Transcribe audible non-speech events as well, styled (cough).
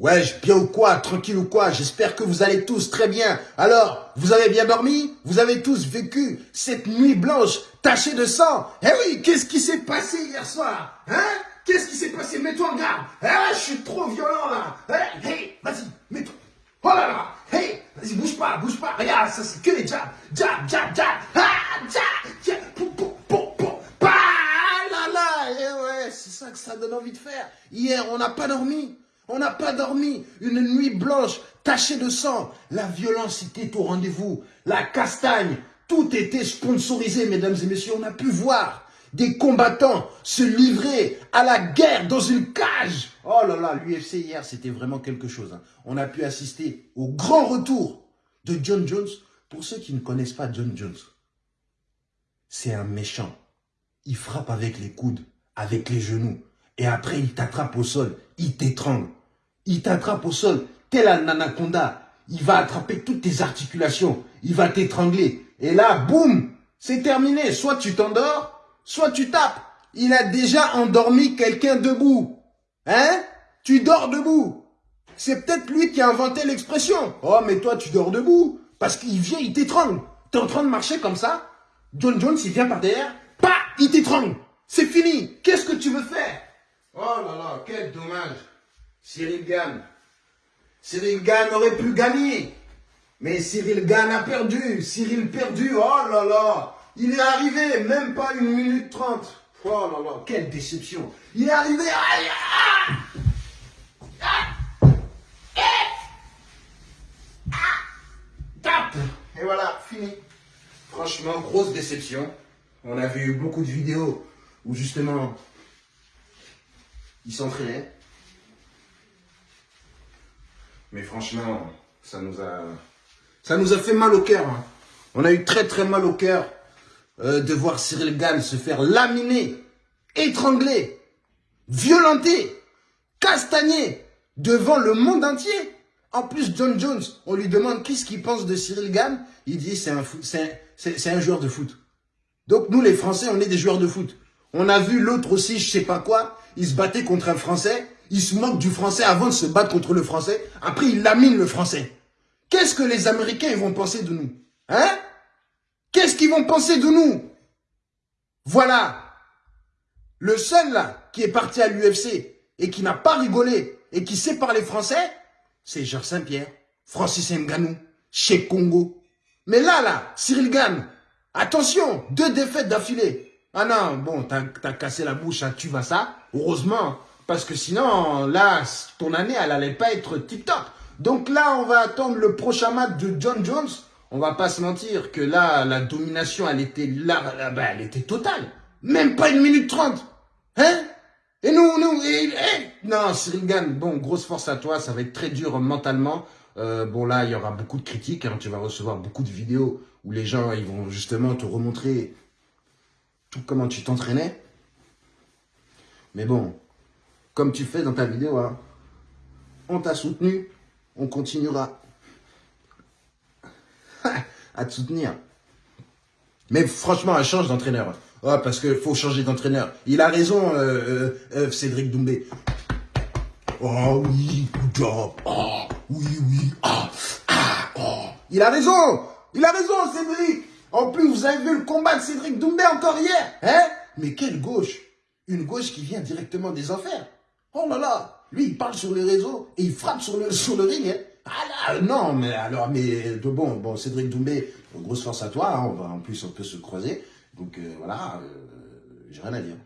Wesh, bien ou quoi Tranquille ou quoi J'espère que vous allez tous très bien. Alors, vous avez bien dormi? Vous avez tous vécu cette nuit blanche tachée de sang? Eh oui, qu'est-ce qui s'est passé hier soir Hein? Qu'est-ce qui s'est passé? Mets-toi en garde. Eh, je suis trop violent là. Eh, hey, vas-y, mets-toi. Oh là là Hey, vas-y, bouge pas, bouge pas. Regarde, ça c'est que les jabs Jab, jab, jab Ah, jab, jab pou, pou, pou, pou. Bah, là là Eh ouais, c'est ça que ça donne envie de faire. Hier, on n'a pas dormi on n'a pas dormi. Une nuit blanche, tachée de sang. La violence était au rendez-vous. La castagne. Tout était sponsorisé, mesdames et messieurs. On a pu voir des combattants se livrer à la guerre dans une cage. Oh là là, l'UFC hier, c'était vraiment quelque chose. hein. On a pu assister au grand retour de John Jones. Pour ceux qui ne connaissent pas John Jones, c'est un méchant. Il frappe avec les coudes, avec les genoux. Et après, il t'attrape au sol. Il t'étrangle. Il t'attrape au sol. Tel un anaconda. Il va attraper toutes tes articulations. Il va t'étrangler. Et là, boum, c'est terminé. Soit tu t'endors, soit tu tapes. Il a déjà endormi quelqu'un debout. Hein? Tu dors debout. C'est peut-être lui qui a inventé l'expression. Oh, mais toi, tu dors debout. Parce qu'il vient, il t'étrangle. T'es en train de marcher comme ça. John Jones, il vient par derrière. Pas, il t'étrangle. C'est fini. Qu'est-ce que tu veux faire? Oh là là, quel dommage. Cyril gagne. Cyril Gann aurait pu gagner. Mais Cyril Gann a perdu. Cyril perdu. Oh là là. Il est arrivé, même pas une minute trente. Oh là là, quelle déception. Il est arrivé. Ah Ah Eh Ah Et voilà, fini. Franchement, grosse déception. On a vu beaucoup de vidéos où justement il s'entraînait. Mais franchement, ça nous a, ça nous a fait mal au cœur. hein. On a eu très très mal au cœur euh, de voir Cyril Gann se faire laminer, étrangler, violenter, castagner devant le monde entier. En plus, John Jones, on lui demande qu'est-ce qu'il pense de Cyril Gann. Il dit c'est un, un- un joueur de foot. Donc nous, les Français, on est des joueurs de foot. On a vu l'autre aussi, je sais pas quoi, il se battait contre un Français, il se moque du Français avant de se battre contre le Français, après il lamine le Français. Qu'est-ce que les Américains vont penser de nous Hein? Qu'est-ce qu'ils vont penser de nous? Voilà. Le seul là qui est parti à l'UFC et qui n'a pas rigolé et qui sait parler français, c'est Georges Saint-Pierre, Francis Ngannou, chez Congo. Mais là, là, Cyril Gann, attention, deux défaites d'affilée. Ah non, bon, t'as as cassé la bouche, hein, tu vas ça, heureusement, parce que sinon, là, ton année, elle allait pas être tip-top. Donc là, on va attendre le prochain match de John Jones. On va pas se mentir que là, la domination, elle était là, bah, elle était totale. Même pas une minute trente. Hein? Et nous, nous, et, et- non, Cyril bon, grosse force à toi, ça va être très dur mentalement. Euh, bon, là, il y aura beaucoup de critiques, hein, tu vas recevoir beaucoup de vidéos où les gens, ils vont justement te remontrer tout comment tu t'entraînais. Mais bon, comme tu fais dans ta vidéo, hein, on t'a soutenu, on continuera (laughs) à te soutenir. Mais franchement, elle change d'entraîneur. Oh, parce qu'il faut changer d'entraîneur. Il a raison, euh, euh, euh, Cédric Doumbé. Oh oui. Oh, oui, oui. Ah, ah, oh. Il a raison. Il a raison, Cédric. En plus, vous avez vu le combat de Cédric Doumbé encore hier. Hein Mais quelle gauche Une gauche qui vient directement des enfers. Oh là là. Lui, il parle sur les réseaux et il frappe sur le, (laughs) sur le ring. Hein. Ah là, non, mais alors, mais de bon, bon, Cédric Doumbé, grosse force à toi. hein, on va, en plus, on peut se croiser. Donc euh, voilà, euh, j'ai rien à dire.